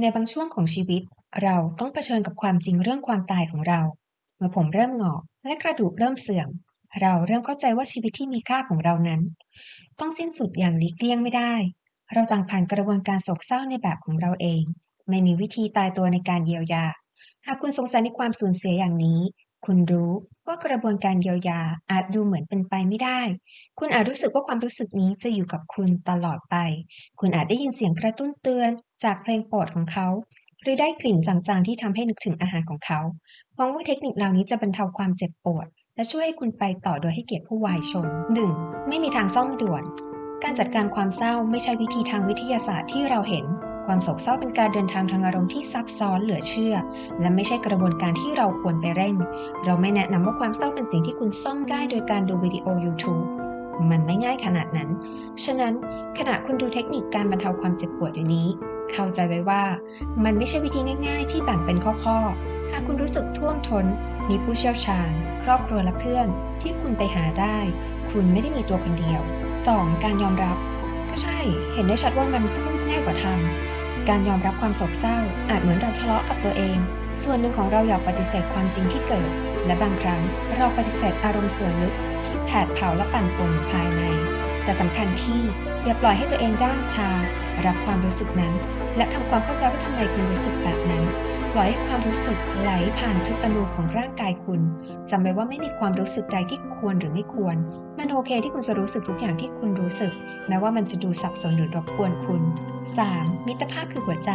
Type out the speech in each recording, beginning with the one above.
ในบางช่วงของชีวิต เราต้องเผชิญกับความจริงเรื่องความตายของเรา เมื่อผมเริ่มงอกและกระดูกเริ่มเสื่อม เราเริ่มเข้าใจว่าชีวิตที่มีค่าของเรานั้น ต้องสิ้นสุดอย่างหลีกเลี่ยงไม่ได้ เราต่างผ่านกระบวนการโศกเศร้าในแบบของเราเอง ไม่มีวิธีตายตัวในการเยียวยา หากคุณสงสัยในความสูญเสียอย่างนี้ คุณรู้ว่ากระบวนการเยียวยาอาจดูเหมือนเป็นไปไม่ได้ คุณอาจรู้สึกว่าความรู้สึกนี้จะอยู่กับคุณตลอดไป คุณอาจได้ยินเสียงกระตุ้นเตือนจากเพลงโปรดของเขา หรือได้กลิ่นจางๆที่ทำให้นึกถึงอาหารของเขาหวังว่าเทคนิคเหล่านี้จะบรรเทาความเจ็บปวด และช่วยให้คุณไปต่อโดยให้เกียรติผู้วายชน 1. ไม่มีทางซ่อมด่วน การจัดการความเศร้าไม่ใช่วิธีทางวิทยาศาสตร์ที่เราเห็น ความโศกเศร้าเป็นการเดินทางทางอารมณ์ที่ซับซ้อนเหลือเชื่อ และไม่ใช่กระบวนการที่เราควรไปเร่ง เราไม่แนะนำว่าความเศร้าเป็นสิ่งที่คุณซ่อมได้โดยการดูวิดีโอ YouTube มันไม่ง่ายขนาดนั้น ฉะนั้นขณะคุณดูเทคนิคการบรรเทาความเจ็บปวดอยู่นี้ เข้าใจไว้ว่า มันไม่ใช่วิธีง่าย ๆ ที่แบ่งเป็นข้อๆ หากคุณรู้สึกท่วมทนมีผู้เชี่ยวชาญ ครอบครัวและเพื่อน ที่คุณไปหาได้ คุณไม่ได้มีตัวคนเดียว 2. การยอมรับ ก็ใช่ เห็นได้ชัดว่ามันพูดง่ายกว่าทำ การยอมรับความโศกเศร้า อาจเหมือนเราทะเลาะกับตัวเอง ส่วนหนึ่งของเราอยากปฏิเสธความจริงที่เกิด และบางครั้งเราปฏิเสธอารมณ์ส่วนลึกที่แผดเผาและปั่นป่วนภายใน แต่สำคัญที่อย่าปล่อยให้ตัวเองด้านชา รับความรู้สึกนั้น และทำความเข้าใจว่าทำไมคุณรู้สึกแบบนั้น ปล่อยให้ความรู้สึกไหลผ่านทุกอนูของร่างกายคุณจำไว้ว่าไม่มีความรู้สึกใดที่ควรหรือไม่ควร มันโอเคที่คุณจะรู้สึกทุกอย่างที่คุณรู้สึก แม้ว่ามันจะดูสับสนหรือรบกวนคุณ 3. มิตรภาพคือหัวใจ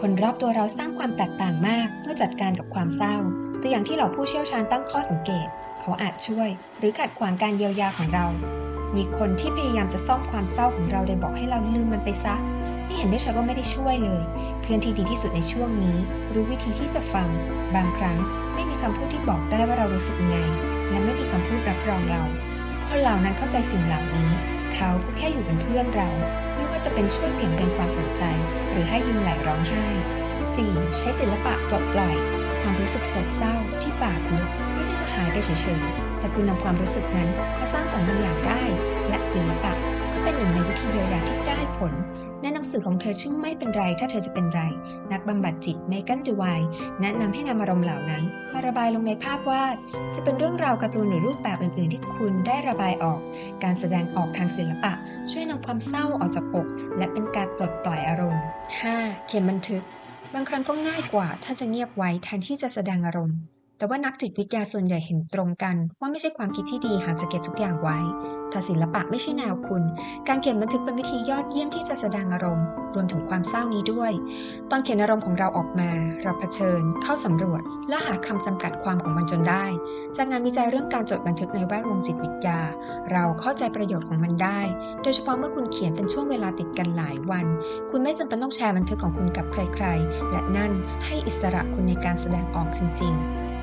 คนรอบตัวเราสร้างความแตกต่างมาก เมื่อจัดการกับความเศร้าตัวอย่างที่เหล่าผู้เชี่ยวชาญตั้งข้อสังเกต เขาอาจช่วย หรือขัดขวางการเยียวยาของเรา มีคนที่พยายามจะซ่อมความเศร้าของเราโดยบอกให้เราลืมมันไปซะนี่เห็นได้ชัดว่าไม่ได้ช่วยเลย เพื่อนที่ดีที่สุดในช่วงนี้ รู้วิธีที่จะฟัง บางครั้งไม่มีคำพูดที่บอกได้ว่าเรารู้สึกยังไง และไม่มีคำพูดรับรองเรา คนเหล่านั้นเข้าใจสิ่งเหล่านี้ เขาก็แค่อยู่เป็นเพื่อนเรา ไม่ว่าจะเป็นช่วยเบี่ยงเบนความสนใจ หรือให้ยิ้มไหลร้องไห้ 4. ใช้ศิลปะปลดปล่อย ความรู้สึกโศกเศร้าที่ปากลึกไม่ใช่จะหายไปเฉยๆ แต่คุณนำความรู้สึกนั้นมาสร้างสรรค์บางอย่างได้ และศิลปะก็เป็นหนึ่งในวิธีเยียวยาที่ได้ผล ในหนังสือของเธอชื่อไม่เป็นไรถ้าเธอจะเป็นไร นักบำบัดจิตเมกันดูไวแนะนำให้นำอารมณ์เหล่านั้น มาระบายลงในภาพวาด จะเป็นเรื่องราวการ์ตูนหรือรูปแบบอื่นๆ ที่คุณได้ระบายออก การแสดงออกทางศิลปะ ช่วยนำความเศร้าออกจากอก และเป็นการปลดปล่อยอารมณ์ 5. เขียนบันทึก บางครั้งก็ง่ายกว่า ถ้าจะเงียบไว้แทนที่จะแสดงอารมณ์แต่ว่านักจิตวิทยาส่วนใหญ่เห็นตรงกัน ว่าไม่ใช่ความคิดที่ดีหากจะเก็บทุกอย่างไว้ ถ้าศิลปะไม่ใช่แนวคุณ การเขียนบันทึกเป็นวิธียอดเยี่ยมที่จะแสดงอารมณ์ รวมถึงความเศร้านี้ด้วย ตอนเขียนอารมณ์ของเราออกมา เราเผชิญ เข้าสำรวจ และหาคำจำกัดความของมันจนได้ จากงานวิจัยเรื่องการจดบันทึกในแวดวงจิตวิทยา เราเข้าใจประโยชน์ของมันได้ โดยเฉพาะเมื่อคุณเขียนเป็นช่วงเวลาติดกันหลายวัน คุณไม่จำเป็นต้องแชร์บันทึกของคุณกับใคร ๆ และนั่นให้อิสระคุณในการแสดงออกจริง ๆ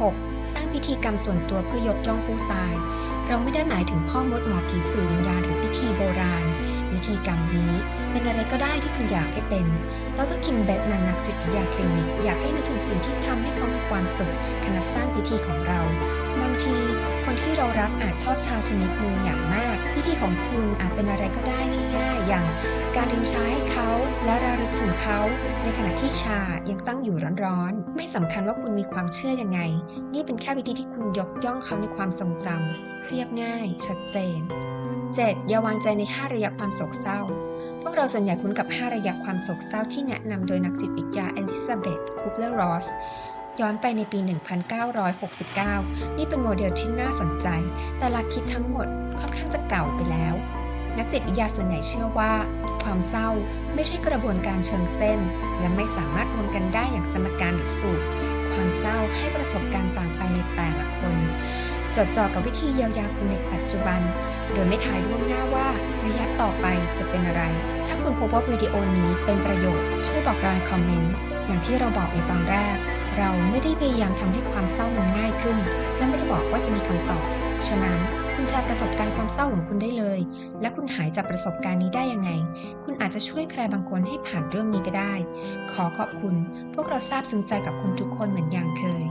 6. สร้างพิธีกรรมส่วนตัวเพื่อยกย่องผู้ตาย เราไม่ได้หมายถึงพ่อมดหมอผีสื่อวิญญาณหรือพิธีโบราณ วิธีกรรมนี้เป็นอะไรก็ได้ที่คุณอยากให้เป็นดรคิมเบตแมนนักจิตวิทยาคลินิกอยากให้นึกถึงสิ่งที่ทำให้เขามีความสุขขณะสร้างพิธีของเรามัน เรารักอาจชอบชาชนิดหนึ่งอย่างมากพิธีของคุณอาจเป็นอะไรก็ได้ง่ายๆ อย่างการรินชาให้เขาและระลึกถึงเขา ในขณะที่ชายังตั้งอยู่ร้อนๆ ไม่สำคัญว่าคุณมีความเชื่อยังไง นี่เป็นแค่วิธีที่คุณยกย่องเขาในความทรงจำเรียบง่าย ชัดเจน 7. อย่าวางใจใน 5 ระยะความโศกเศร้า พวกเราส่วนใหญ่คุ้นกับ 5 ระยะความโศกเศร้าที่แนะนำโดยนักจิตวิทยาเอลิซาเบธคูเปอร์รอส ย้อนไปในปี 1969 นี่เป็นโมเดลที่น่าสนใจ แต่หลักคิดทั้งหมดค่อนข้างจะเก่าไปแล้ว นักจิตวิทยาส่วนใหญ่เชื่อว่า ความเศร้าไม่ใช่กระบวนการเชิงเส้น และไม่สามารถรวมกันได้อย่างสมการหรือสูตร ความเศร้าให้ประสบการณ์ต่างไปในแต่ละคน จดจ่อกับวิธีเยียวยาคุณในปัจจุบัน โดยไม่ทายล่วงหน้าว่าระยะต่อไปจะเป็นอะไร ถ้าคุณพบว่าวิดีโอนี้เป็นประโยชน์ ช่วยบอกเราในคอมเมนต์ อย่างที่เราบอกในตอนแรก เราไม่ได้พยายามทำให้ความเศร้ามันง่ายขึ้น และไม่ได้บอกว่าจะมีคำตอบ ฉะนั้นคุณแชร์ประสบการณ์ความเศร้าของคุณได้เลย และคุณหายจากประสบการณ์นี้ได้ยังไง คุณอาจจะช่วยใครบางคนให้ผ่านเรื่องนี้ไปได้ ขอขอบคุณ พวกเราซาบซึ้งใจกับคุณทุกคนเหมือนอย่างเคย